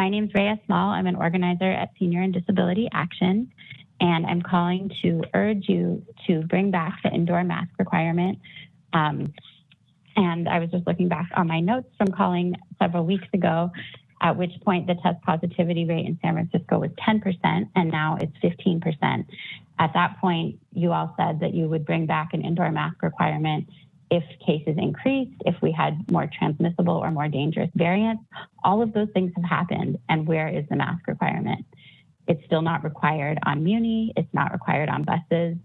My name is Rhea Small. I'm an organizer at Senior and Disability Action, and I'm calling to urge you to bring back the indoor mask requirement. Um, and I was just looking back on my notes from calling several weeks ago, at which point the test positivity rate in San Francisco was 10%, and now it's 15%. At that point, you all said that you would bring back an indoor mask requirement if cases increased, if we had more transmissible or more dangerous variants. All of those things have happened, and where is the mask requirement? It's still not required on Muni, it's not required on buses.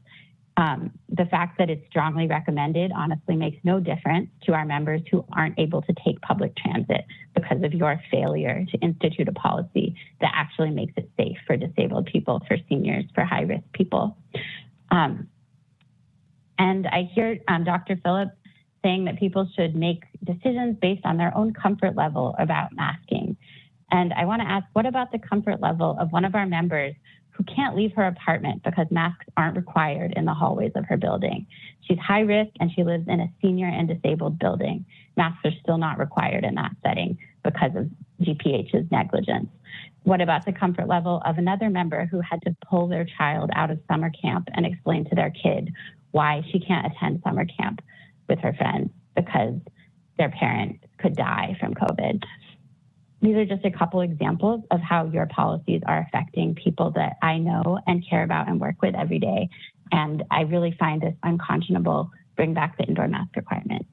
Um, the fact that it's strongly recommended honestly makes no difference to our members who aren't able to take public transit because of your failure to institute a policy that actually makes it safe for disabled people, for seniors, for high risk people. Um, and I hear um, Dr. Phillips saying that people should make decisions based on their own comfort level about masking. And I want to ask, what about the comfort level of one of our members who can't leave her apartment because masks aren't required in the hallways of her building. She's high risk and she lives in a senior and disabled building. Masks are still not required in that setting because of DPH's negligence. What about the comfort level of another member who had to pull their child out of summer camp and explain to their kid why she can't attend summer camp with her friends because their parent could die from COVID? These are just a couple examples of how your policies are affecting people that I know and care about and work with every day. And I really find this unconscionable. Bring back the indoor mask requirement.